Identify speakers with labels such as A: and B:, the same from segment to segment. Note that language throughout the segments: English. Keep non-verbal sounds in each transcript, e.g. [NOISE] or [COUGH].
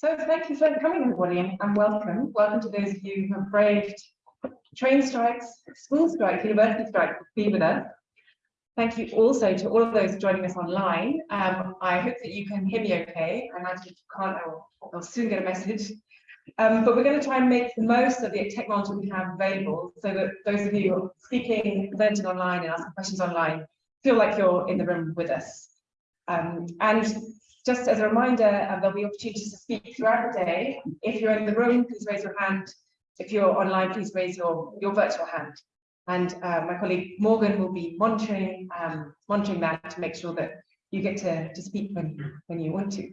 A: So thank you for coming, everybody, and welcome. Welcome to those of you who have braved train strikes, school strikes, university strikes to be with us. Thank you also to all of those joining us online. Um, I hope that you can hear me okay. I imagine if you can't, I'll, I'll soon get a message. Um, but we're going to try and make the most of the technology we have available so that those of you who are speaking, presenting online and asking questions online feel like you're in the room with us. Um, and just as a reminder, uh, there'll be opportunities to speak throughout the day. If you're in the room, please raise your hand. If you're online, please raise your, your virtual hand. And uh, my colleague Morgan will be monitoring um, monitoring that to make sure that you get to, to speak when, when you want to.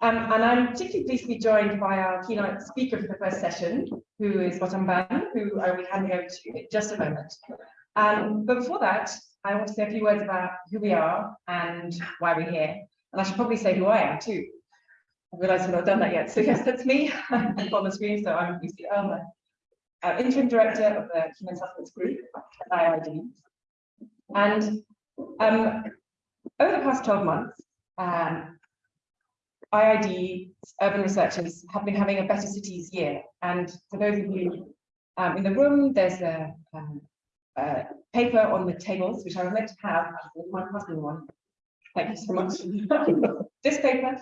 A: Um, and I'm particularly pleased to be joined by our keynote speaker for the first session, who is Gautam Bhan, who I will handing over to in just a moment. Um, but before that, I want to say a few words about who we are and why we're here. And I should probably say who I am too. I realise I've not done that yet. So [LAUGHS] yes, that's me [LAUGHS] I'm on the screen. So I'm Lucy Earle, uh, interim director of the Human Settlements Group at IIED. And um, over the past 12 months, um, IIED urban researchers have been having a better cities year. And for those of you um, in the room, there's a, um, a, paper on the tables, which I was meant to have, my husband one. Thank you so much. [LAUGHS] this paper,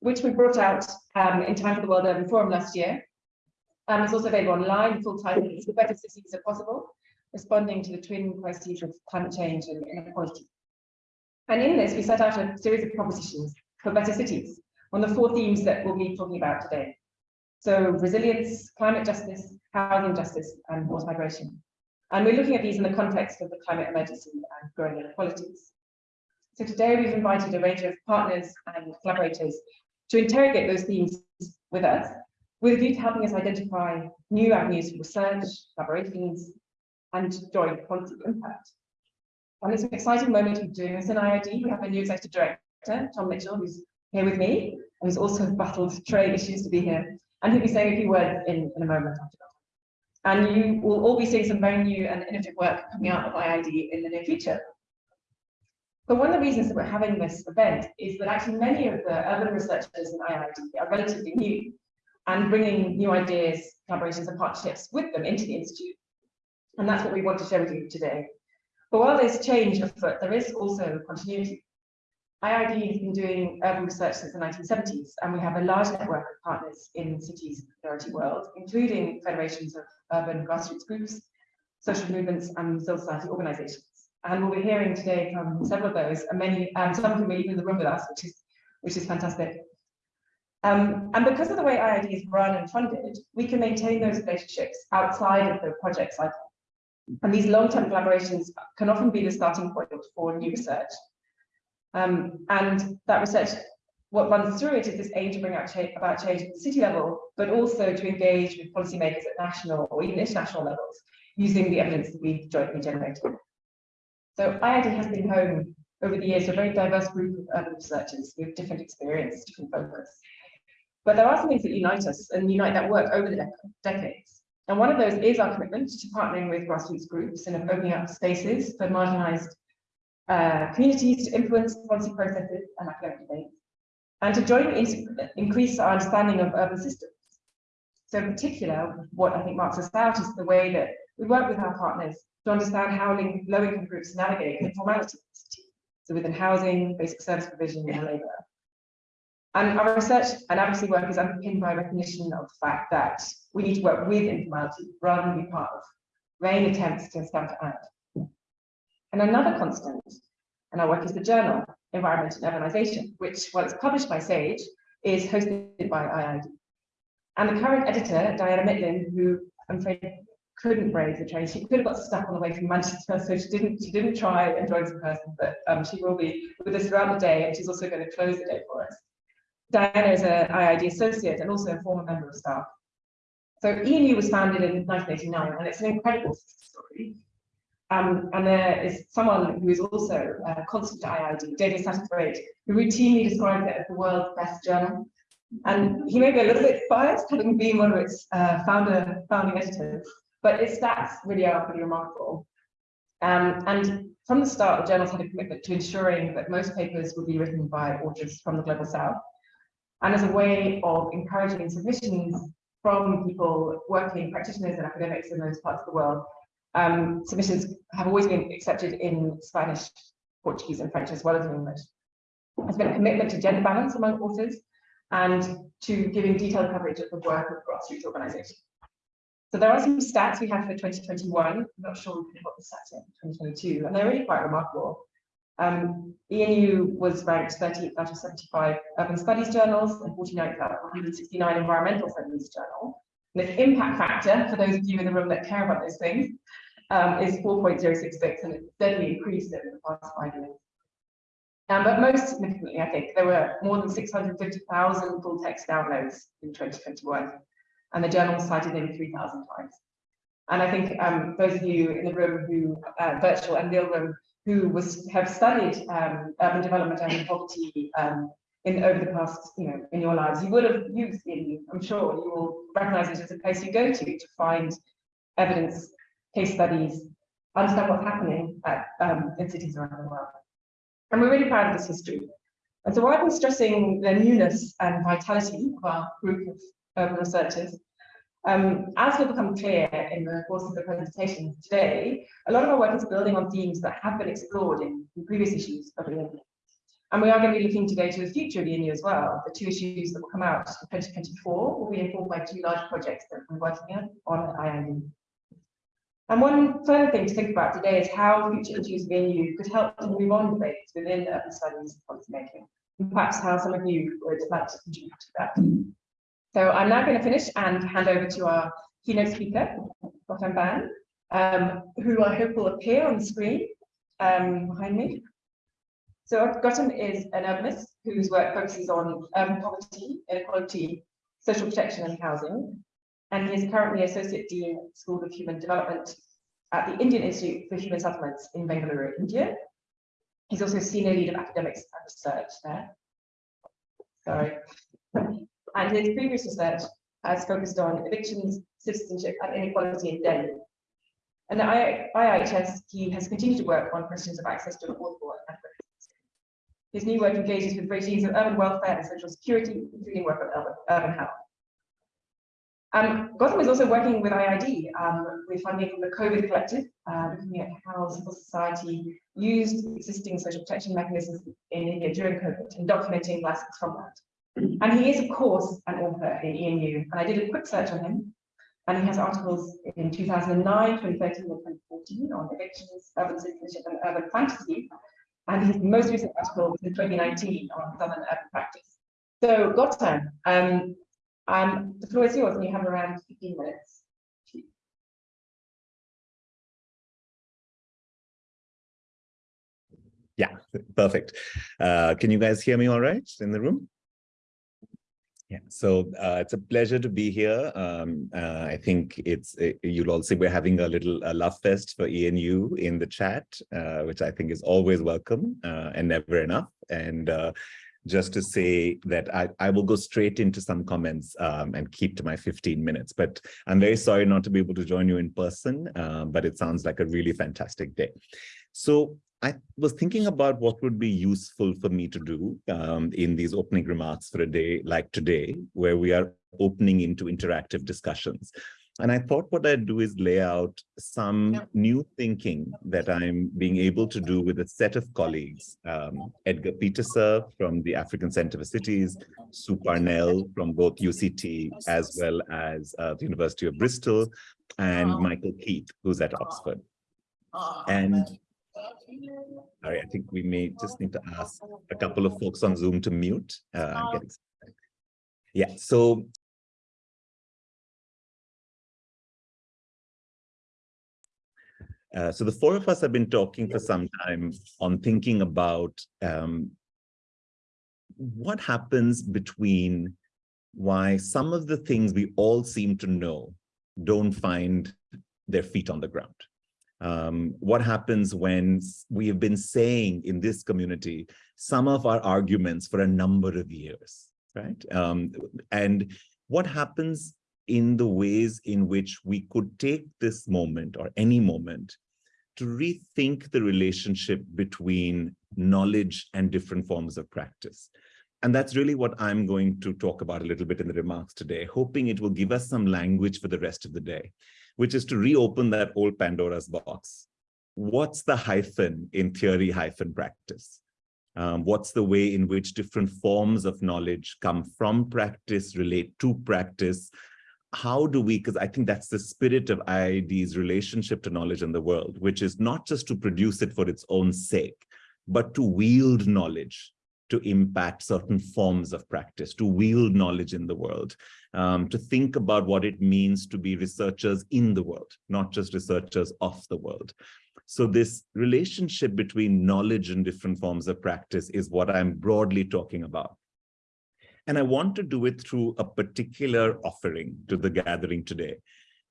A: which we brought out um, in time for the World Urban Forum last year, um, also available online. Full title "The Better Cities Are Possible: Responding to the Twin Crises of Climate Change and Inequality." And in this, we set out a series of propositions for better cities on the four themes that we'll be talking about today. So resilience, climate justice, housing justice, and forced migration. And we're looking at these in the context of the climate emergency and growing inequalities. So today we've invited a range of partners and collaborators to interrogate those themes with us, with a view to helping us identify new avenues for research, collaborations, and joint policy impact. And it's an exciting moment be doing this in IIED. We have a new executive director Tom Mitchell, who's here with me, and who's also battled trade issues to be here, and he'll be saying a few words in, in a moment And you will all be seeing some very new and innovative work coming out of IIED in the near future. But one of the reasons that we're having this event is that actually many of the urban researchers in IIED are relatively new and bringing new ideas, collaborations and partnerships with them into the Institute. And that's what we want to share with you today. But while there's change afoot, there is also continuity. IIED has been doing urban research since the 1970s, and we have a large network of partners in cities of the majority world, including federations of urban grassroots groups, social movements, and civil society organizations. And we'll be hearing today from several of those, and many, um, some of them are even in the room with us, which is, which is fantastic. Um, and because of the way IIED is run and funded, we can maintain those relationships outside of the project cycle. And these long-term collaborations can often be the starting point for new research. Um, and that research, what runs through it is this aim to bring out cha about change at the city level, but also to engage with policymakers at national or even international levels using the evidence that we've jointly generated. So IIED has been home over the years to a very diverse group of urban researchers with different experience, different focus. But there are some things that unite us and unite that work over the dec decades. And one of those is our commitment to partnering with grassroots groups and opening up spaces for marginalized uh, communities to influence policy processes and academic debate, and to jointly increase our understanding of urban systems. So in particular, what I think marks us out is the way that we work with our partners to understand how low-income groups navigate informality so within housing, basic service provision, and labour. And our research and advocacy work is underpinned by recognition of the fact that we need to work with informality rather than be part of vain attempts to stamp it out. And another constant in our work is the journal, Environment and Urbanization, which, while it's published by SAGE, is hosted by IIED. And the current editor, Diana Mitlin, who I'm afraid couldn't brave the train, she could have got stuck on the way from Manchester, so she didn't she didn't try and join us in person, but um, she will be with us throughout the day, and she's also going to close the day for us. Diana is an IIED associate and also a former member of staff. So ENU was founded in 1989, and it's an incredible story. Um, and there is someone who is also a constant to IIED, David Satterthwaite, who routinely describes it as the world's best journal. And he may be a little bit biased, having been one of its uh, founder, founding editors, but its stats really are pretty remarkable. Um, and from the start, the journals had a commitment to ensuring that most papers would be written by authors from the Global South. and as a way of encouraging submissions from people working, practitioners and academics in those parts of the world. Um, submissions have always been accepted in Spanish, Portuguese and French as well as in English. There's been a commitment to gender balance among authors and to giving detailed coverage of the work of grassroots organisations. So there are some stats we have for 2021. I'm not sure we put the stats in 2022, and they're really quite remarkable. Um, ENU was ranked 30th out of 75 urban studies journals and 49th out of 169 environmental studies journals. And the impact factor, for those of you in the room that care about those things, um, is 4.066, and it's steadily increased over the past five years. Um, but most significantly, I think, there were more than 650,000 full text downloads in 2021, and the journal cited nearly 3,000 times. And I think um, those of you in the room who, uh, virtual and real room, who was have studied um, urban development and poverty um, in over the past, you know, in your lives, you would have used it. I'm sure you will recognize it as a place you go to to find evidence, case studies, understand what's happening at, um, in cities around the world. And we're really proud of this history. And so while I've been stressing the newness and vitality of our group of urban researchers, um, as will become clear in the course of the presentation today, a lot of our work is building on themes that have been explored in, in previous issues of the and we are going to be looking today to the future of the ENU as well. The two issues that will come out in 2024 will be informed by two large projects that we're working on on IIED. And one further thing to think about today is how future issues of ENU could help to move on debates within urban studies policymaking, and perhaps how some of you would like to contribute to that. So I'm now going to finish and hand over to our keynote speaker, Gautam Bhan, um, who I hope will appear on the screen um, behind me. So Gautam is an urbanist whose work focuses on urban poverty, inequality, social protection and housing. And he is currently Associate Dean School of Human Development at the Indian Institute for Human Settlements in Bengaluru, India. He's also Senior Lead of Academics and Research there. Sorry. And his previous research has focused on evictions, citizenship and inequality in Delhi. And at IIHS, he has continued to work on questions of access to affordable and his new work engages with regimes of urban welfare and social security, including work on urban health. Um, Gautam is also working with IIED um, with funding from the COVID Collective, uh, looking at how civil society used existing social protection mechanisms in India during COVID and documenting lessons from that. And he is, of course, an author in ENU, and I did a quick search on him, and he has articles in 2009, 2013, and 2014 on evictions, urban citizenship, and urban fantasy, and his most recent article was in 2019 on Southern urban practice. So Gautam, um, um, the floor is yours and you have around 15 minutes.
B: Yeah, perfect. Uh, can you guys hear me all right in the room? Yeah, so uh, it's a pleasure to be here. Um, uh, I think it's uh, you'll all see we're having a little love fest for ENU in the chat, uh, which I think is always welcome uh, and never enough. And just to say that I, I will go straight into some comments um, and keep to my 15 minutes. But I'm very sorry not to be able to join you in person, but it sounds like a really fantastic day. So I was thinking about what would be useful for me to do um, in these opening remarks for a day like today, where we are opening into interactive discussions. And I thought what I'd do is lay out some new thinking that I'm being able to do with a set of colleagues, um, Edgar Pieterse from the African Center for Cities, Sue Parnell from both UCT as well as uh, the University of Bristol, and Michael Keith, who's at Oxford. And Sorry, I think we may just need to ask a couple of folks on Zoom to mute. Uh, yeah, so Uh, so the four of us have been talking for some time on thinking about um, what happens between why some of the things we all seem to know don't find their feet on the ground um, what happens when we have been saying in this community some of our arguments for a number of years, right? Um, and what happens in the ways in which we could take this moment or any moment to rethink the relationship between knowledge and different forms of practice. And that's really what I'm going to talk about a little bit in the remarks today, hoping it will give us some language for the rest of the day, which is to reopen that old Pandora's box. What's the hyphen in theory hyphen practice? Um, what's the way in which different forms of knowledge come from practice, relate to practice? How do we, because I think that's the spirit of IIED's relationship to knowledge in the world, which is not just to produce it for its own sake, but to wield knowledge to impact certain forms of practice, to wield knowledge in the world, um, to think about what it means to be researchers in the world, not just researchers of the world. So this relationship between knowledge and different forms of practice is what I'm broadly talking about. And I want to do it through a particular offering to the gathering today,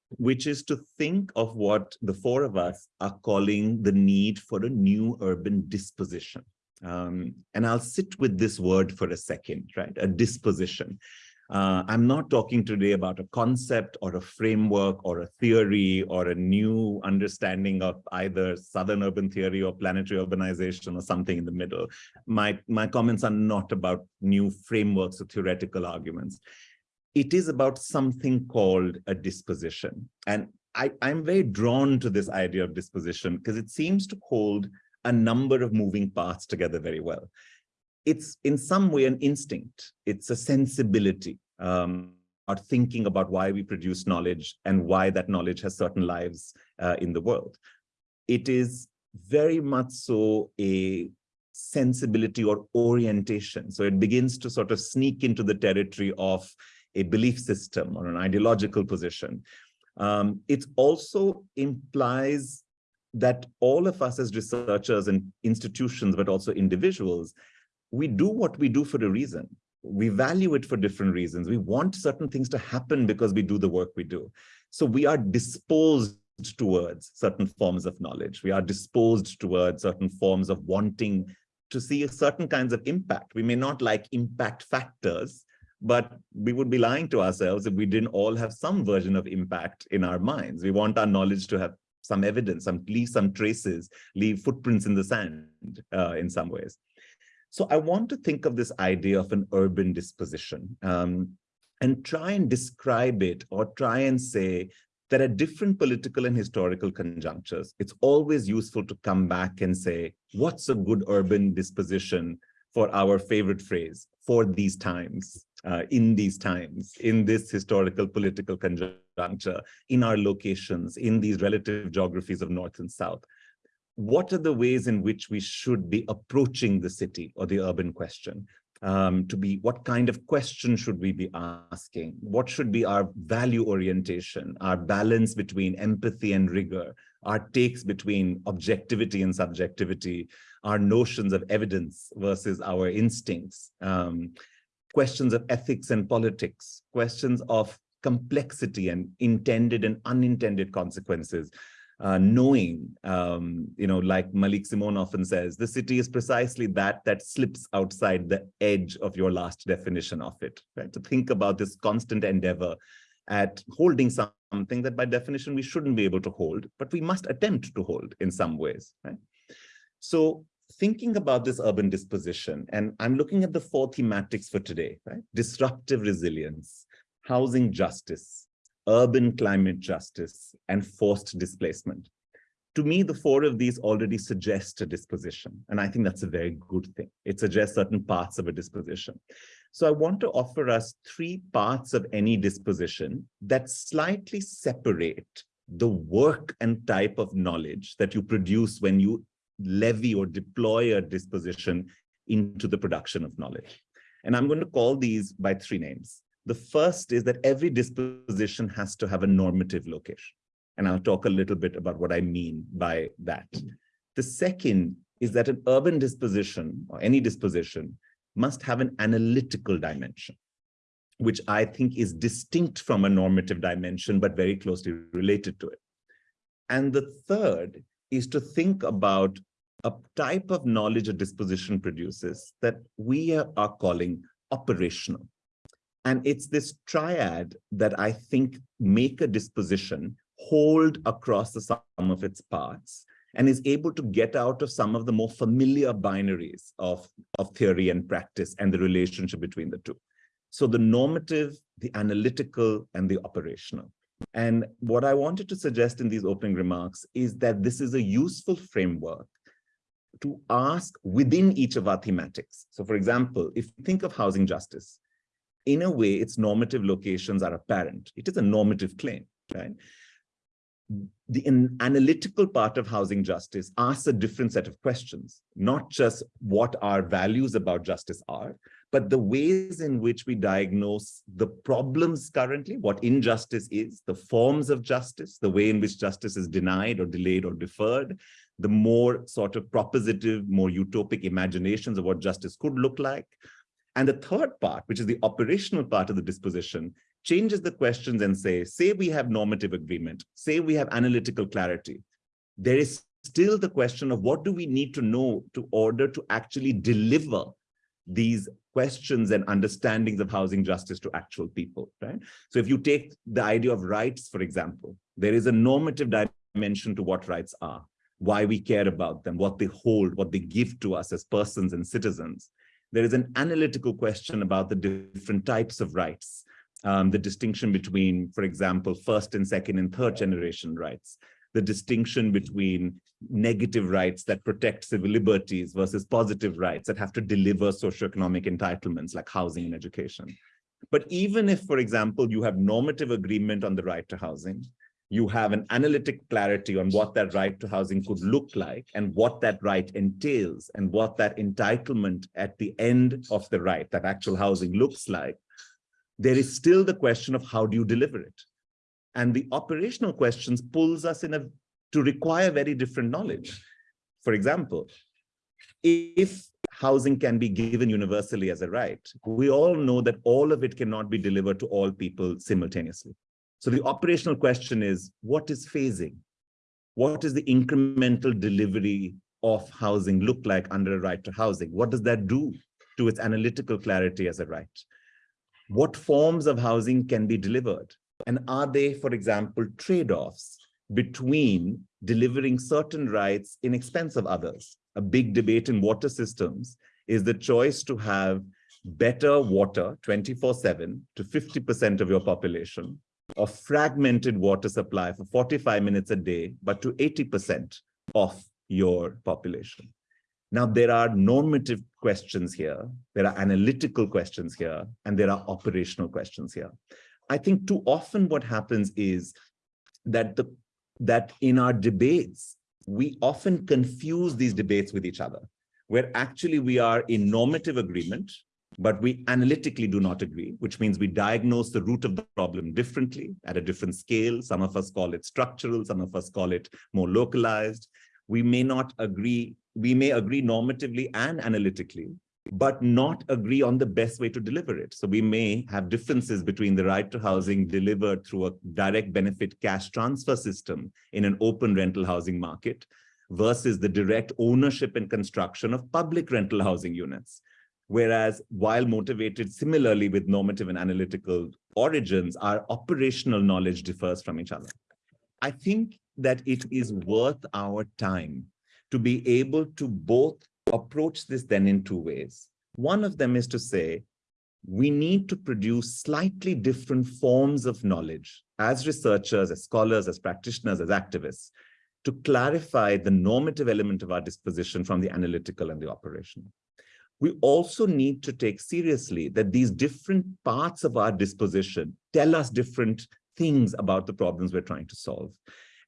B: which is to think of what the four of us are calling the need for a new urban disposition. Um, and I'll sit with this word for a second, right? A disposition. Uh, I'm not talking today about a concept or a framework or a theory or a new understanding of either Southern urban theory or planetary urbanization or something in the middle. My, my comments are not about new frameworks or theoretical arguments. It is about something called a disposition. And I, I'm very drawn to this idea of disposition because it seems to hold a number of moving parts together very well. It's in some way an instinct. It's a sensibility, um, or thinking about why we produce knowledge and why that knowledge has certain lives uh, in the world. It is very much so a sensibility or orientation. So it begins to sort of sneak into the territory of a belief system or an ideological position. Um, it also implies that all of us as researchers and institutions, but also individuals, we do what we do for a reason. We value it for different reasons. We want certain things to happen because we do the work we do. So we are disposed towards certain forms of knowledge. We are disposed towards certain forms of wanting to see certain kinds of impact. We may not like impact factors, but we would be lying to ourselves if we didn't all have some version of impact in our minds. We want our knowledge to have some evidence, some leave some traces, leave footprints in the sand uh, in some ways. So I want to think of this idea of an urban disposition um, and try and describe it or try and say that at different political and historical conjunctures, it's always useful to come back and say, what's a good urban disposition for our favorite phrase, for these times, uh, in these times, in this historical political conjuncture, in our locations, in these relative geographies of North and South. What are the ways in which we should be approaching the city or the urban question? Um, to be what kind of question should we be asking? What should be our value orientation, our balance between empathy and rigor, our takes between objectivity and subjectivity, our notions of evidence versus our instincts, um, questions of ethics and politics, questions of complexity and intended and unintended consequences, uh, knowing, um, you know, like Maliq Simone often says, the city is precisely that that slips outside the edge of your last definition of it, right? To think about this constant endeavor at holding something that by definition we shouldn't be able to hold, but we must attempt to hold in some ways, right? So thinking about this urban disposition, and I'm looking at the four thematics for today, right? Disruptive resilience, housing justice, urban climate justice, and forced displacement. To me, the four of these already suggest a disposition, and I think that's a very good thing. It suggests certain parts of a disposition. So I want to offer us three parts of any disposition that slightly separate the work and type of knowledge that you produce when you levy or deploy a disposition into the production of knowledge. And I'm going to call these by three names. The first is that every disposition has to have a normative location. And I'll talk a little bit about what I mean by that. The second is that an urban disposition or any disposition must have an analytical dimension, which I think is distinct from a normative dimension, but very closely related to it. And the third is to think about a type of knowledge a disposition produces that we are calling operational. And it's this triad that I think make a disposition hold across the sum of its parts and is able to get out of some of the more familiar binaries of, of theory and practice and the relationship between the two. So the normative, the analytical, and the operational. And what I wanted to suggest in these opening remarks is that this is a useful framework to ask within each of our thematics. So for example, if you think of housing justice, in a way, its normative locations are apparent. It is a normative claim, right? the analytical part of housing justice asks a different set of questions, not just what our values about justice are, but the ways in which we diagnose the problems currently, what injustice is, the forms of justice, the way in which justice is denied or delayed or deferred, the more sort of propositive, more utopic imaginations of what justice could look like. And the third part, which is the operational part of the disposition, changes the questions and say, say we have normative agreement, say we have analytical clarity. There is still the question of what do we need to know to order to actually deliver these questions and understandings of housing justice to actual people, right? So if you take the idea of rights, for example, there is a normative dimension to what rights are, why we care about them, what they hold, what they give to us as persons and citizens. There is an analytical question about the different types of rights, um, the distinction between, for example, first and second and third generation rights, the distinction between negative rights that protect civil liberties versus positive rights that have to deliver socioeconomic entitlements like housing and education. But even if, for example, you have normative agreement on the right to housing, you have an analytic clarity on what that right to housing could look like and what that right entails and what that entitlement at the end of the right, that actual housing looks like, there is still the question of how do you deliver it? And the operational questions pulls us in a to require very different knowledge. For example, if housing can be given universally as a right, we all know that all of it cannot be delivered to all people simultaneously. So the operational question is, what is phasing? What is the incremental delivery of housing look like under a right to housing? What does that do to its analytical clarity as a right? What forms of housing can be delivered? And are they, for example, trade-offs between delivering certain rights in expense of others? A big debate in water systems is the choice to have better water 24-7 to 50% of your population, a fragmented water supply for 45 minutes a day, but to 80% of your population. Now, there are normative questions here, there are analytical questions here, and there are operational questions here. I think too often what happens is that the that in our debates, we often confuse these debates with each other, where actually we are in normative agreement, but we analytically do not agree, which means we diagnose the root of the problem differently at a different scale. Some of us call it structural, some of us call it more localized. We may not agree we may agree normatively and analytically, but not agree on the best way to deliver it. So we may have differences between the right to housing delivered through a direct benefit cash transfer system in an open rental housing market versus the direct ownership and construction of public rental housing units. Whereas while motivated similarly with normative and analytical origins, our operational knowledge differs from each other. I think that it is worth our time to be able to both approach this then in two ways. One of them is to say, we need to produce slightly different forms of knowledge as researchers, as scholars, as practitioners, as activists, to clarify the normative element of our disposition from the analytical and the operational. We also need to take seriously that these different parts of our disposition tell us different things about the problems we're trying to solve.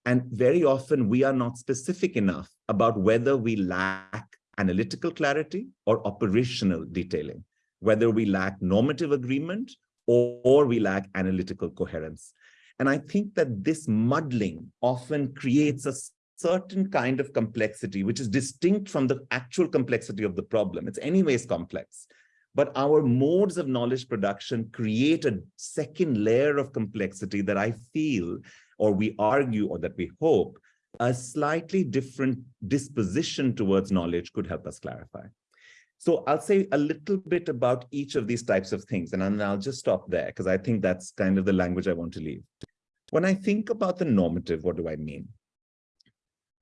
B: And very often we are not specific enough about whether we lack analytical clarity or operational detailing, whether we lack normative agreement or, or we lack analytical coherence. And I think that this muddling often creates a certain kind of complexity, which is distinct from the actual complexity of the problem. It's anyways complex. But our modes of knowledge production create a second layer of complexity that I feel or we argue or that we hope a slightly different disposition towards knowledge could help us clarify. So I'll say a little bit about each of these types of things, and I'll just stop there because I think that's kind of the language I want to leave. When I think about the normative, what do I mean?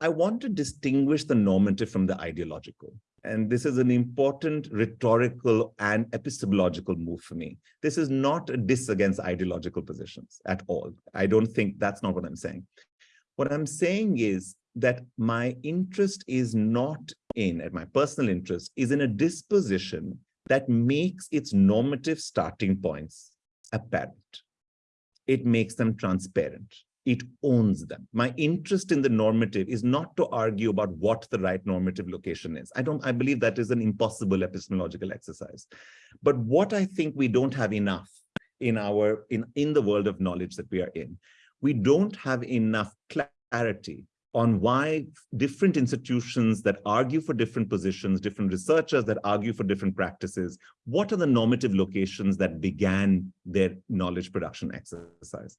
B: I want to distinguish the normative from the ideological. And this is an important rhetorical and epistemological move for me. This is not a diss against ideological positions at all. I don't think that's not what I'm saying. What I'm saying is that my interest is not in, and my personal interest is in a disposition that makes its normative starting points apparent. It makes them transparent. It owns them. My interest in the normative is not to argue about what the right normative location is. I don't, I believe that is an impossible epistemological exercise. But what I think we don't have enough in our, in, in the world of knowledge that we are in, we don't have enough clarity on why different institutions that argue for different positions, different researchers that argue for different practices, what are the normative locations that began their knowledge production exercise?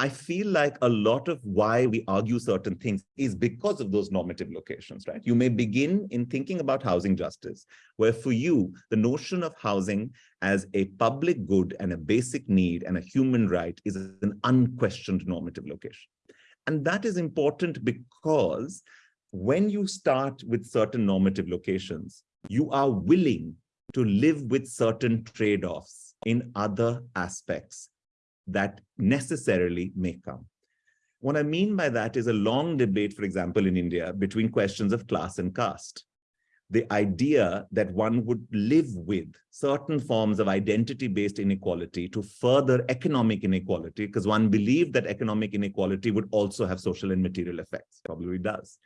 B: I feel like a lot of why we argue certain things is because of those normative locations, right? You may begin in thinking about housing justice, where for you, the notion of housing as a public good and a basic need and a human right is an unquestioned normative location. And that is important because when you start with certain normative locations, you are willing to live with certain trade-offs in other aspects that necessarily may come. What I mean by that is a long debate, for example, in India between questions of class and caste the idea that one would live with certain forms of identity-based inequality to further economic inequality, because one believed that economic inequality would also have social and material effects, probably does.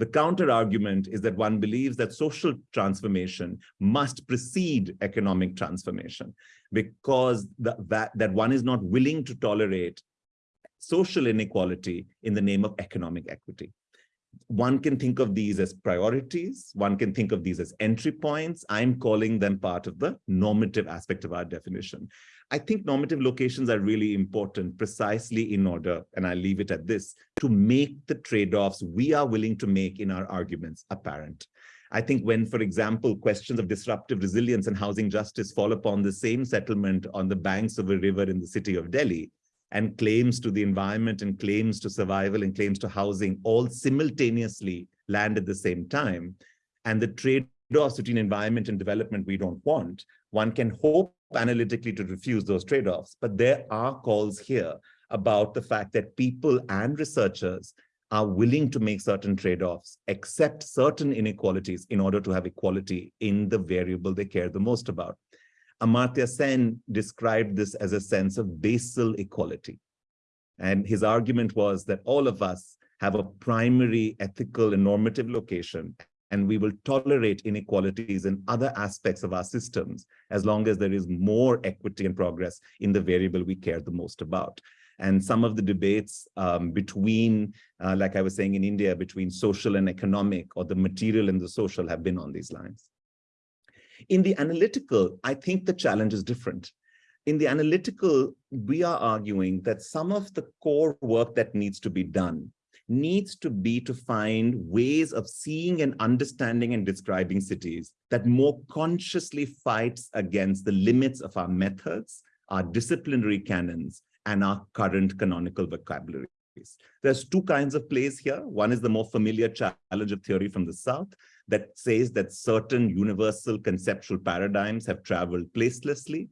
B: The counter argument is that one believes that social transformation must precede economic transformation because the, that, that one is not willing to tolerate social inequality in the name of economic equity one can think of these as priorities. One can think of these as entry points. I'm calling them part of the normative aspect of our definition. I think normative locations are really important precisely in order, and I leave it at this, to make the trade-offs we are willing to make in our arguments apparent. I think when, for example, questions of disruptive resilience and housing justice fall upon the same settlement on the banks of a river in the city of Delhi, and claims to the environment and claims to survival and claims to housing all simultaneously land at the same time. And the trade-offs between environment and development we don't want, one can hope analytically to refuse those trade-offs. But there are calls here about the fact that people and researchers are willing to make certain trade-offs, accept certain inequalities in order to have equality in the variable they care the most about. Amartya Sen described this as a sense of basal equality. And his argument was that all of us have a primary ethical and normative location, and we will tolerate inequalities in other aspects of our systems as long as there is more equity and progress in the variable we care the most about. And some of the debates um, between, uh, like I was saying in India, between social and economic or the material and the social have been on these lines. In the analytical, I think the challenge is different. In the analytical, we are arguing that some of the core work that needs to be done needs to be to find ways of seeing and understanding and describing cities that more consciously fights against the limits of our methods, our disciplinary canons, and our current canonical vocabulary. There's two kinds of plays here. One is the more familiar challenge of theory from the South that says that certain universal conceptual paradigms have traveled placelessly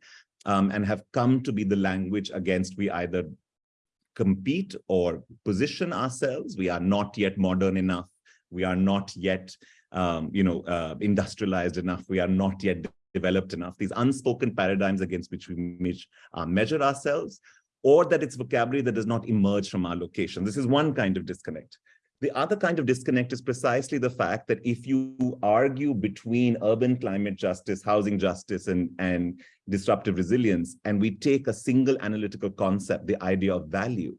B: um, and have come to be the language against we either compete or position ourselves. We are not yet modern enough. We are not yet, um, you know, uh, industrialized enough. We are not yet developed enough. These unspoken paradigms against which we uh, measure ourselves or that it's vocabulary that does not emerge from our location. This is one kind of disconnect. The other kind of disconnect is precisely the fact that if you argue between urban climate justice, housing justice, and, and disruptive resilience, and we take a single analytical concept, the idea of value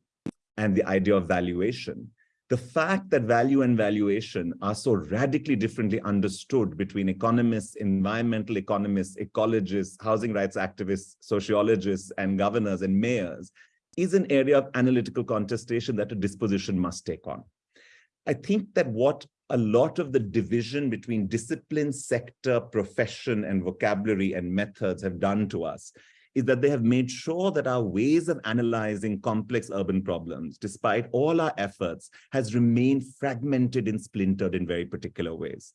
B: and the idea of valuation, the fact that value and valuation are so radically differently understood between economists, environmental economists, ecologists, housing rights activists, sociologists, and governors and mayors is an area of analytical contestation that a disposition must take on. I think that what a lot of the division between discipline, sector, profession, and vocabulary and methods have done to us is that they have made sure that our ways of analyzing complex urban problems, despite all our efforts, has remained fragmented and splintered in very particular ways.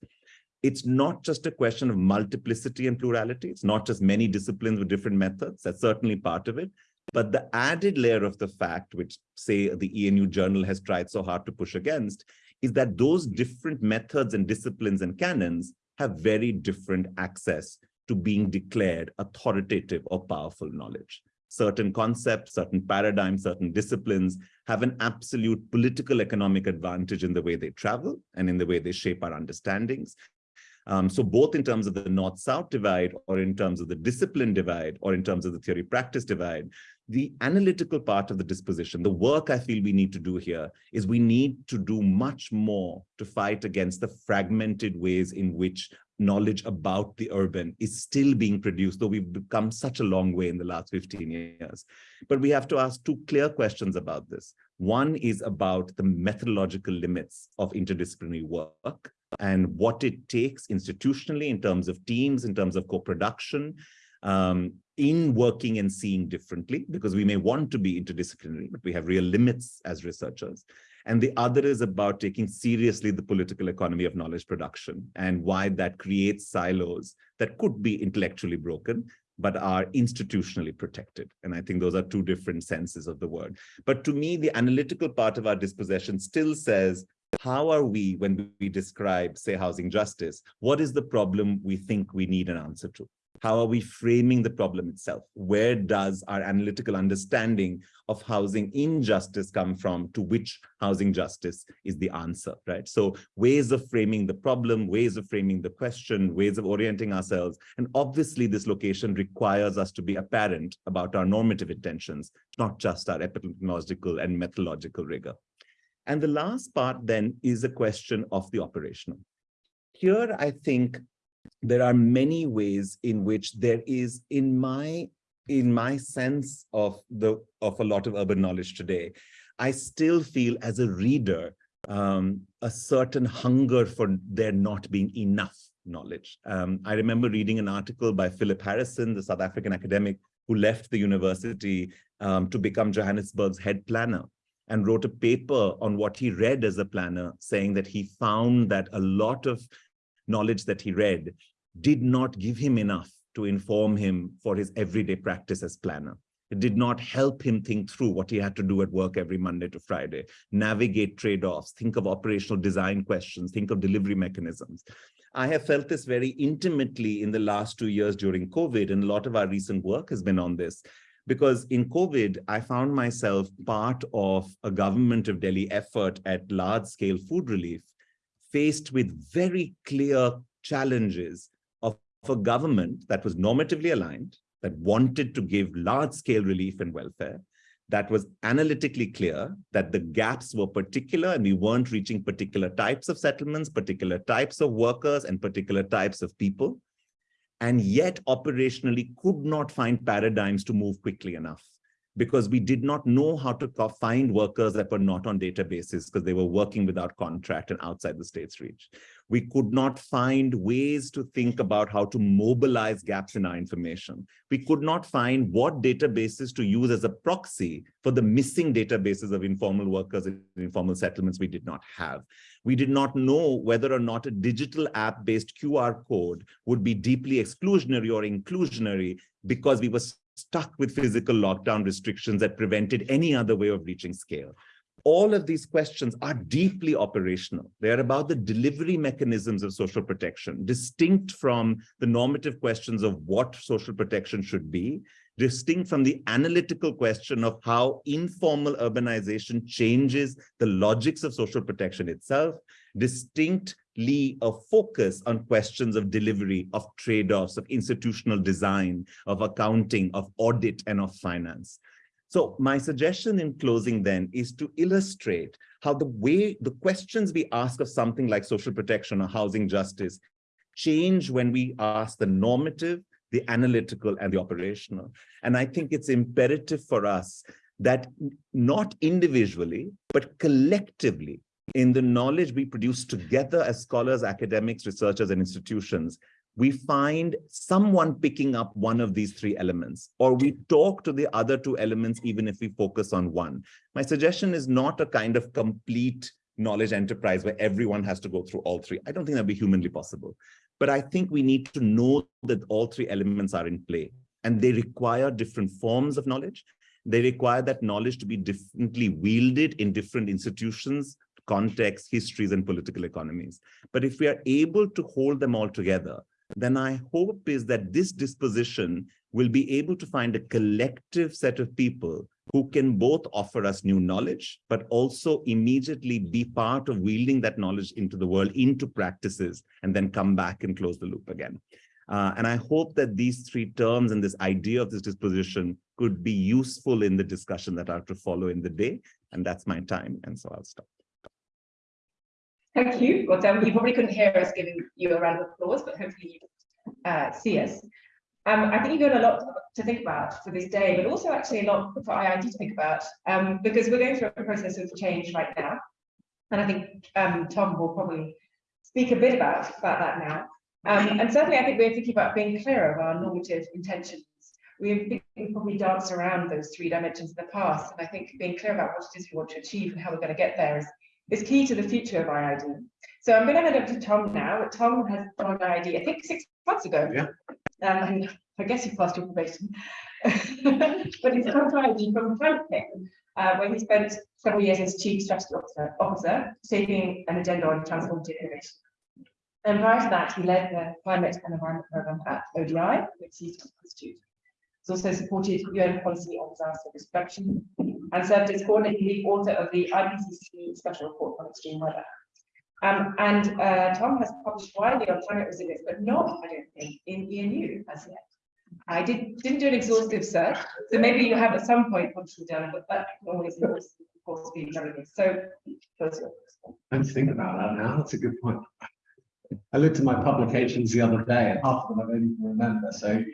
B: It's not just a question of multiplicity and plurality. It's not just many disciplines with different methods. That's certainly part of it. But the added layer of the fact, which say the ENU journal has tried so hard to push against, is that those different methods and disciplines and canons have very different access to being declared authoritative or powerful knowledge. Certain concepts, certain paradigms, certain disciplines have an absolute political economic advantage in the way they travel and in the way they shape our understandings. Um, so both in terms of the north-south divide or in terms of the discipline divide or in terms of the theory-practice divide, the analytical part of the disposition, the work I feel we need to do here is we need to do much more to fight against the fragmented ways in which knowledge about the urban is still being produced, though we've come such a long way in the last 15 years. But we have to ask two clear questions about this. One is about the methodological limits of interdisciplinary work and what it takes institutionally in terms of teams, in terms of co-production, um, in working and seeing differently, because we may want to be interdisciplinary, but we have real limits as researchers. And the other is about taking seriously the political economy of knowledge production and why that creates silos that could be intellectually broken, but are institutionally protected. And I think those are two different senses of the word. But to me, the analytical part of our disposition still says, how are we, when we describe, say, housing justice, what is the problem we think we need an answer to? How are we framing the problem itself? Where does our analytical understanding of housing injustice come from to which housing justice is the answer, right? So ways of framing the problem, ways of framing the question, ways of orienting ourselves. And obviously this location requires us to be apparent about our normative intentions, not just our epistemological and methodological rigor. And the last part then is a question of the operational. Here, I think there are many ways in which there is in my in my sense of the of a lot of urban knowledge today i still feel as a reader um, a certain hunger for there not being enough knowledge. Um, i remember reading an article by philip harrison the south african academic who left the university um, to become johannesburg's head planner and wrote a paper on what he read as a planner saying that he found that a lot of knowledge that he read did not give him enough to inform him for his everyday practice as planner. It did not help him think through what he had to do at work every Monday to Friday, navigate trade-offs, think of operational design questions, think of delivery mechanisms. I have felt this very intimately in the last two years during COVID, and a lot of our recent work has been on this. Because in COVID, I found myself part of a government of Delhi effort at large-scale food relief faced with very clear challenges of, a government that was normatively aligned, that wanted to give large-scale relief and welfare, that was analytically clear that the gaps were particular and we weren't reaching particular types of settlements, particular types of workers and particular types of people, and yet operationally could not find paradigms to move quickly enough because we did not know how to find workers that were not on databases because they were working without contract and outside the state's reach. We could not find ways to think about how to mobilize gaps in our information. We could not find what databases to use as a proxy for the missing databases of informal workers in informal settlements we did not have. We did not know whether or not a digital app-based QR code would be deeply exclusionary or inclusionary because we were stuck with physical lockdown restrictions that prevented any other way of reaching scale. All of these questions are deeply operational. They are about the delivery mechanisms of social protection, distinct from the normative questions of what social protection should be, distinct from the analytical question of how informal urbanization changes the logics of social protection itself, distinctly a focus on questions of delivery, of trade-offs, of institutional design, of accounting, of audit, and of finance. So my suggestion in closing then is to illustrate how the way the questions we ask of something like social protection or housing justice change when we ask the normative, the analytical, and the operational. And I think it's imperative for us that not individually, but collectively, in the knowledge we produce together as scholars, academics, researchers, and institutions, we find someone picking up one of these three elements, or we talk to the other two elements, even if we focus on one. My suggestion is not a kind of complete knowledge enterprise where everyone has to go through all three. I don't think that'd be humanly possible. But I think we need to know that all three elements are in play and they require different forms of knowledge. They require that knowledge to be differently wielded in different institutions, contexts, histories, and political economies. But if we are able to hold them all together, then I hope is that this disposition will be able to find a collective set of people who can both offer us new knowledge, but also immediately be part of wielding that knowledge into the world, into practices, and then come back and close the loop again. Uh, and I hope that these three terms and this idea of this disposition could be useful in the discussion that are to follow in the day. And that's my time. And so I'll stop.
A: Thank you. Well, you probably couldn't hear us giving you a round of applause, but hopefully you uh, see us. Um, I think you've got a lot to think about for this day, but also actually a lot for IIED to think about, um, because we're going through a process of change right now. And I think um, Tom will probably speak a bit about, about that now. Um, and certainly I think we're thinking about being clear of our normative intentions. We've probably danced around those three dimensions in the past, and I think being clear about what it is we want to achieve and how we're going to get there is, is key to the future of IIED. So I'm going to hand over to Tom now. Tom has joined IIED, I think, six months ago.
C: Yeah.
A: Um, I guess he passed your probation. [LAUGHS] but he's come to IIED from Franklin, uh, where he spent several years as Chief Strategy Officer, officer shaping an agenda on transformative innovation. And prior to that, he led the Climate and Environment Programme at ODI, which he's Institute. He's also supported UN policy on disaster reduction and served as coordinating lead author of the IPCC Special Report on Extreme Weather. Um, and uh, Tom has published widely on climate resilience, but not, I don't think, in ENU as yet. I did, didn't do an exhaustive search, so maybe you have at some point possibly done, but that can always, of course, be. So, first
C: I didn't think about that now. That's a good point. I looked at my publications the other day, and half of them I don't even remember. So,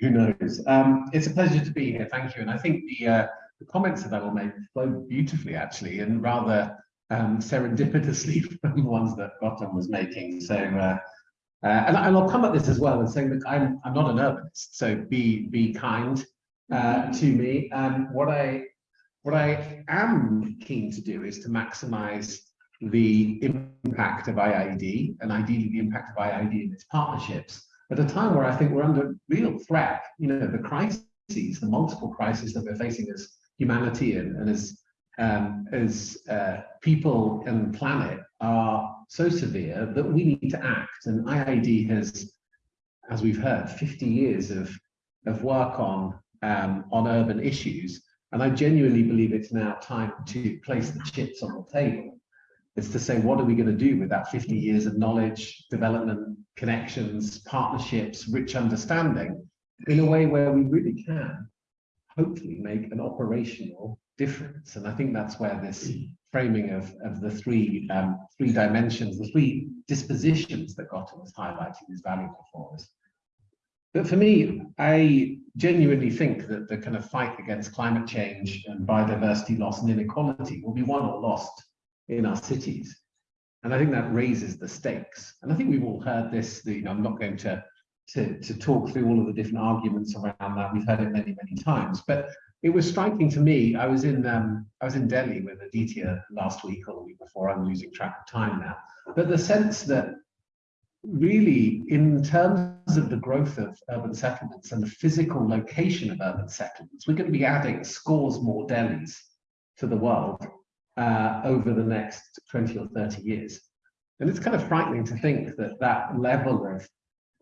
C: who knows? Um, it's a pleasure to be here. Thank you. And I think the, uh, the comments that I will make flow beautifully, actually, and rather um, serendipitously [LAUGHS] from the ones that Gautam was making. So, uh, uh, and, and, I'll come at this as well and saying that I'm, I'm not an urbanist, so be be kind uh, to me. Um, what I what I am keen to do is to maximize the impact of IIED and ideally the impact of IIED in its partnerships at a time where I think we're under real threat. You know, the crises, the multiple crises that we're facing as humanity and, as um, as uh, people and planet are so severe that we need to act. And IIED has, as we've heard, 50 years of, of work on, um, on urban issues. And I genuinely believe it's now time to place the chips on the table. It's to say, what are we going to do with that 50 years of knowledge, development, connections, partnerships, rich understanding in a way where we really can hopefully make an operational difference. And I think that's where this framing of, of the three um, three dimensions, the three dispositions that Gautam was highlighting is valuable for us. But for me, I genuinely think that the kind of fight against climate change and biodiversity loss and inequality will be won or lost in our cities. And I think that raises the stakes. And I think we've all heard this, you know, I'm not going to, to, to talk through all of the different arguments around that. We've heard it many, many times. But it was striking to me. I was in um, I was in Delhi with Aditya last week or the week before. I'm losing track of time now. But the sense that really, in terms of the growth of urban settlements and the physical location of urban settlements, we're going to be adding scores more Delhis to the world uh, over the next 20 or 30 years. And it's kind of frightening to think that that level of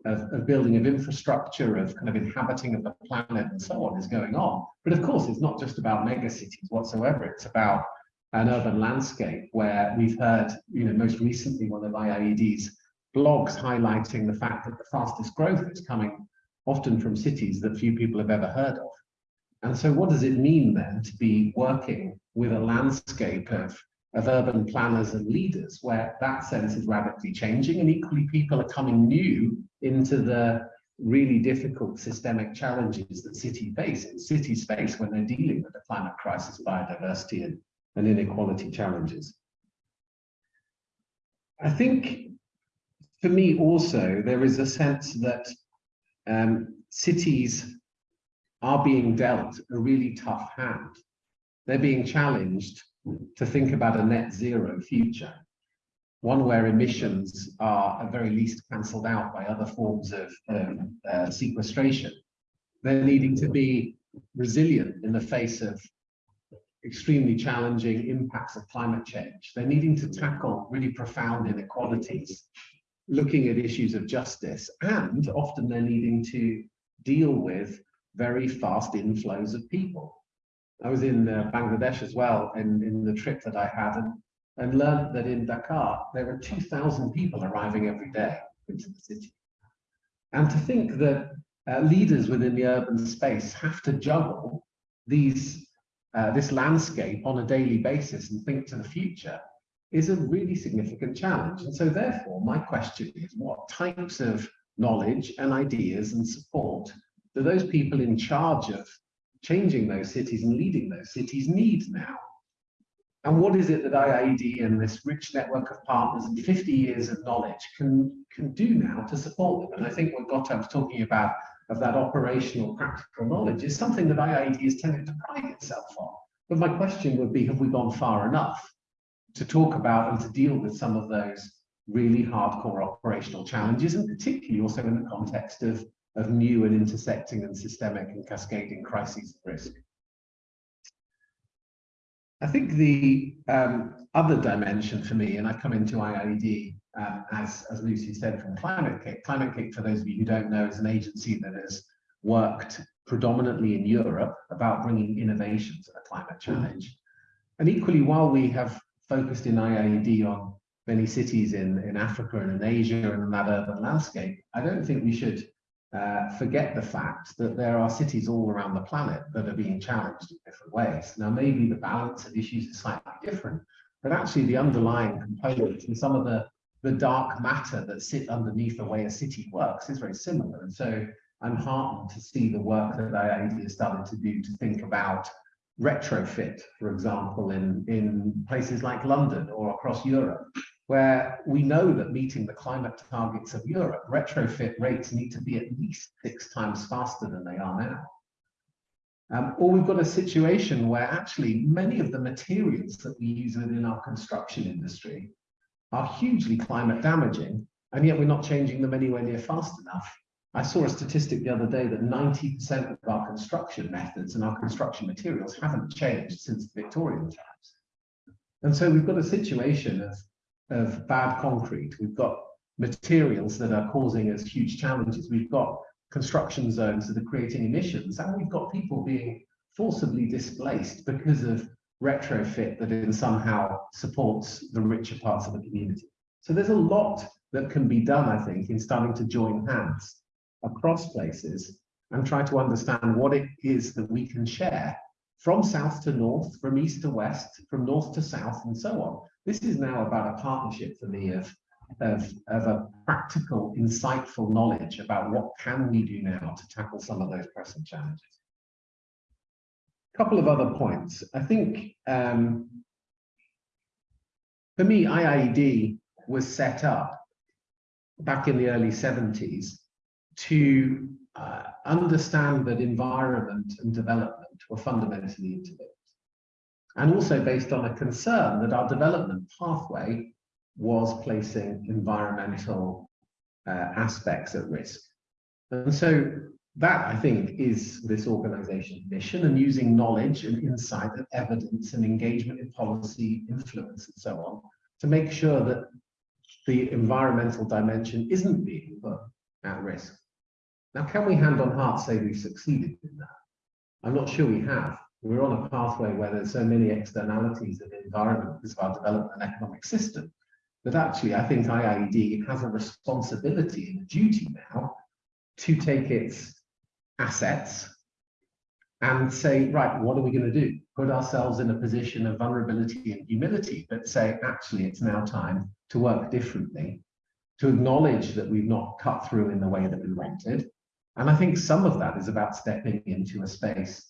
C: of, of, building of infrastructure, of kind of inhabiting of the planet and so on is going on. But of course, it's not just about megacities whatsoever. It's about an urban landscape where we've heard, you know, most recently one of IIED's blogs highlighting the fact that the fastest growth is coming often from cities that few people have ever heard of. And so what does it mean then to be working with a landscape of of urban planners and leaders where that sense is radically changing and equally people are coming new into the really difficult systemic challenges that cities face in city space when they're dealing with the climate crisis, biodiversity and, and inequality challenges. I think for me also, there is a sense that um, cities are being dealt a really tough hand. They're being challenged to think about a net zero future, one where emissions are at very least cancelled out by other forms of um, uh, sequestration. They're needing to be resilient in the face of extremely challenging impacts of climate change. They're needing to tackle really profound inequalities, looking at issues of justice, and often they're needing to deal with very fast inflows of people. I was in uh, Bangladesh as well in, in the trip that I had and, and learned that in Dhaka, there were 2,000 people arriving every day into the city. And to think that uh, leaders within the urban space have to juggle these uh, this landscape on a daily basis and think to the future is a really significant challenge. And so therefore, my question is what types of knowledge and ideas and support do those people in charge of changing those cities and leading those cities need now? And what is it that IIED and this rich network of partners and 50 years of knowledge can, can do now to support them? And I think what was talking about of that operational practical knowledge is something that IIED has tended to pride itself on. But my question would be, have we gone far enough to talk about and to deal with some of those really hardcore operational challenges, and particularly also in the context of, of new and intersecting and systemic and cascading crises risk? I think the um, other dimension for me, and I come into IIED um, as, as Lucy said, from Climate-KIC. Climate Kick, for those of you who don't know, is an agency that has worked predominantly in Europe about bringing innovation to the climate challenge. And equally, while we have focused in IIED on many cities in, in Africa and in Asia and in that urban landscape, I don't think we should uh, forget the fact that there are cities all around the planet that are being challenged in different ways. Now, maybe the balance of issues is slightly different, but actually the underlying components and some of the the dark matter that sit underneath the way a city works is very similar. And so I'm heartened to see the work that IIED has started to do to think about retrofit, for example, in, in places like London or across Europe, where we know that meeting the climate targets of Europe, retrofit rates need to be at least six times faster than they are now. Um, or we've got a situation where actually many of the materials that we use within our construction industry are hugely climate damaging, and yet we're not changing them anywhere near fast enough. I saw a statistic the other day that 90% of our construction methods and our construction materials haven't changed since the Victorian times. And so we've got a situation of, of bad concrete. We've got materials that are causing us huge challenges. We've got construction zones that are creating emissions, and we've got people being forcibly displaced because of retrofit that in somehow supports the richer parts of the community. So there's a lot that can be done, I think, in starting to join hands across places and try to understand what it is that we can share from south to north, from east to west, from north to south, and so on. This is now about a partnership for me of, of, of a practical, insightful knowledge about what can we do now to tackle some of those pressing challenges A couple of other points. I think um, for me, IIED was set up back in the early 70s to uh, understand that environment and development were fundamentally interlinked. And also based on a concern that our development pathway was placing environmental uh, aspects at risk. And so that I think is this organization's mission and using knowledge and insight and evidence and engagement in policy influence and so on to make sure that the environmental dimension isn't being put at risk. Now, can we hand on heart say we've succeeded in that? I'm not sure we have. We're on a pathway where there's so many externalities of the environment because of our development and economic system that actually I think IIED has a responsibility and a duty now to take its assets and say, right, what are we going to do? Put ourselves in a position of vulnerability and humility, but say, actually, it's now time to work differently, to acknowledge that we've not cut through in the way that we wanted. And I think some of that is about stepping into a space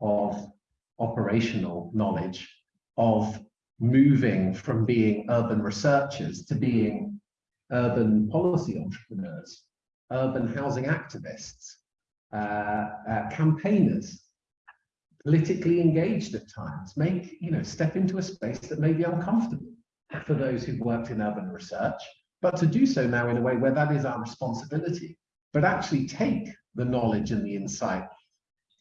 C: of operational knowledge, of moving from being urban researchers to being urban policy entrepreneurs, urban housing activists, uh, uh, campaigners, politically engaged at times, make, you know, step into a space that may be uncomfortable for those who've worked in urban research, but to do so now in a way where that is our responsibility, but actually take the knowledge and the insight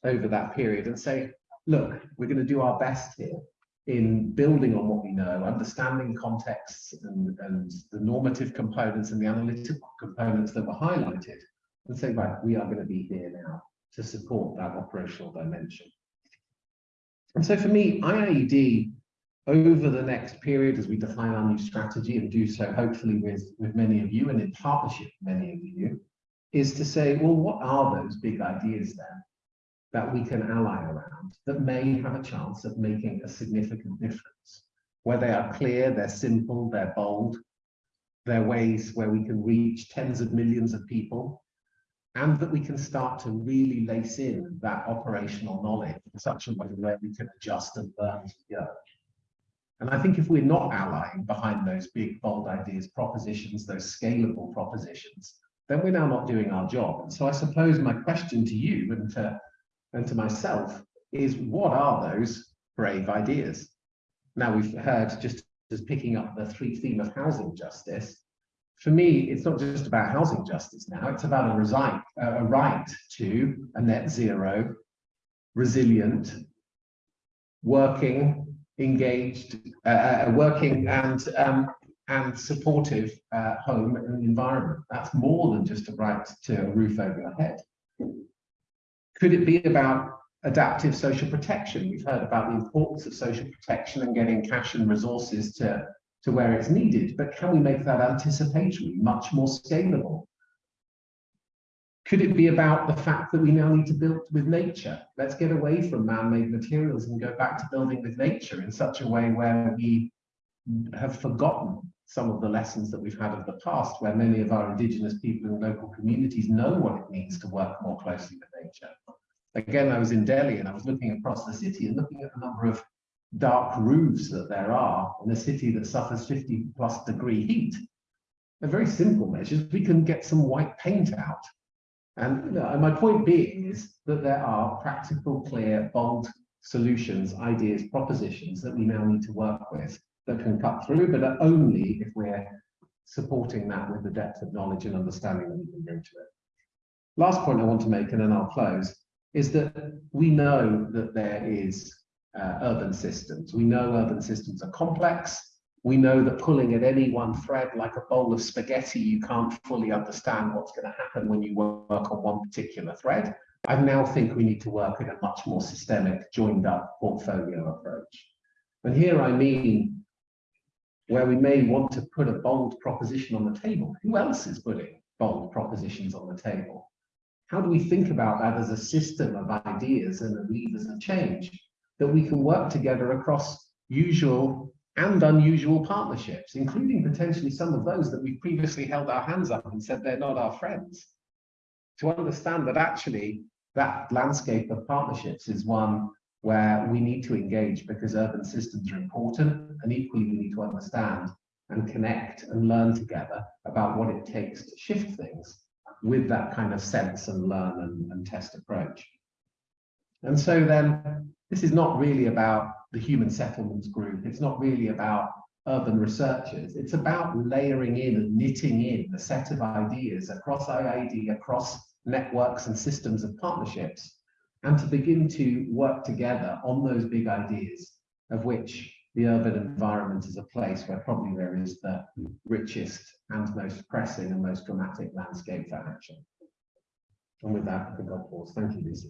C: over that period and say, look, we're going to do our best here in building on what we know, understanding contexts and, and the normative components and the analytical components that were highlighted, and say, right, we are going to be here now to support that operational dimension. And so for me, IIED, over the next period, as we define our new strategy and do so hopefully with, with many of you and in partnership with many of you, is to say, well, what are those big ideas then that we can ally around that may have a chance of making a significant difference? Where they are clear, they're simple, they're bold, they're ways where we can reach tens of millions of people and that we can start to really lace in that operational knowledge in such a way where we can adjust and learn we go. And I think if we're not allying behind those big, bold ideas, propositions, those scalable propositions, then we're now not doing our job. And so I suppose my question to you and to, and to myself is what are those brave ideas? Now we've heard just as picking up the three theme of housing justice, for me, it's not just about housing justice now, it's about a, right, a right to a net zero, resilient, working, engaged, uh, uh, working and um, and supportive uh, home and environment. That's more than just a right to a roof over your head. Could it be about adaptive social protection? We've heard about the importance of social protection and getting cash and resources to to where it's needed, but can we make that anticipatory, much more scalable? Could it be about the fact that we now need to build with nature? Let's get away from man-made materials and go back to building with nature in such a way where we have forgotten some of the lessons that we've had of the past, where many of our indigenous people and local communities know what it means to work more closely with nature. Again, I was in Delhi and I was looking across the city and looking at the number of dark roofs that there are in a city that suffers 50 plus degree heat. They're very simple measures. We can get some white paint out. And my point being is that there are practical, clear, bold solutions, ideas, propositions that we now need to work with that can cut through, but only if we're supporting that with the depth of knowledge and understanding that we can bring to it. Last point I want to make, and then I'll close, is that we know that there is uh, urban systems. We know urban systems are complex. We know that pulling at any one thread like a bowl of spaghetti, you can't fully understand what's going to happen when you work on one particular thread. I now think we need to work in a much more systemic, joined up portfolio approach. And here I mean where we may want to put a bold proposition on the table. Who else is putting bold propositions on the table? How do we think about that as a system of ideas and levers of change? that we can work together across usual and unusual partnerships, including potentially some of those that we've previously held our hands up and said they're not our friends. To understand that actually that landscape of partnerships is one where we need to engage because urban systems are important and equally we need to understand and connect and learn together about what it takes to shift things with that kind of sense and learn and, and test approach. And so then this is not really about the human settlements group. It's not really about urban researchers. It's about layering in and knitting in a set of ideas across IIED, across networks and systems of partnerships, and to begin to work together on those big ideas of which the urban environment is a place where probably there is the richest and most pressing and most dramatic landscape for action. And with that, I think I'll pause. Thank you, Lucy.